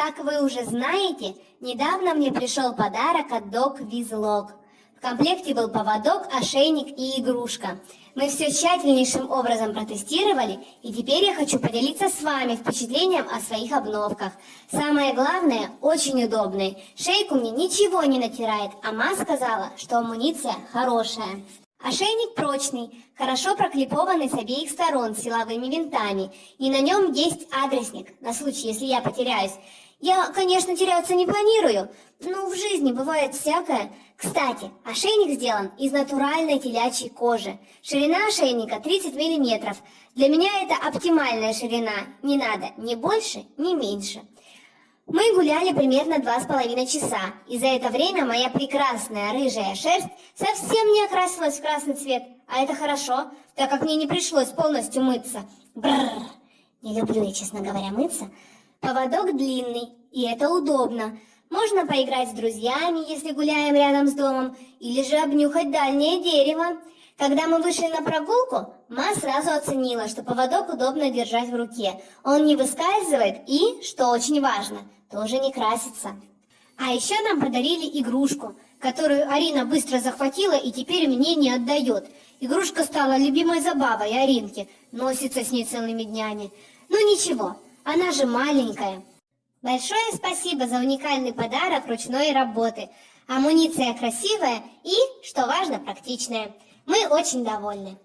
Как вы уже знаете, недавно мне пришел подарок от Dog Визлог. В комплекте был поводок, ошейник и игрушка. Мы все тщательнейшим образом протестировали, и теперь я хочу поделиться с вами впечатлением о своих обновках. Самое главное, очень удобные. Шейку мне ничего не натирает, а ма сказала, что амуниция хорошая. Ошейник прочный, хорошо проклепованный с обеих сторон силовыми винтами, и на нем есть адресник, на случай, если я потеряюсь. Я, конечно, теряться не планирую, но в жизни бывает всякое. Кстати, ошейник сделан из натуральной телячьей кожи. Ширина ошейника 30 мм. Для меня это оптимальная ширина, не надо ни больше, ни меньше. Мы гуляли примерно два с половиной часа, и за это время моя прекрасная рыжая шерсть совсем не окрасилась в красный цвет. А это хорошо, так как мне не пришлось полностью мыться. Бррр. Не люблю я, честно говоря, мыться. Поводок длинный, и это удобно. Можно поиграть с друзьями, если гуляем рядом с домом, или же обнюхать дальнее дерево. Когда мы вышли на прогулку, Ма сразу оценила, что поводок удобно держать в руке. Он не выскальзывает и, что очень важно, тоже не красится. А еще нам подарили игрушку, которую Арина быстро захватила и теперь мне не отдает. Игрушка стала любимой забавой Аринки, носится с ней целыми днями. Ну ничего, она же маленькая. Большое спасибо за уникальный подарок ручной работы. Амуниция красивая и, что важно, практичная. Мы очень довольны.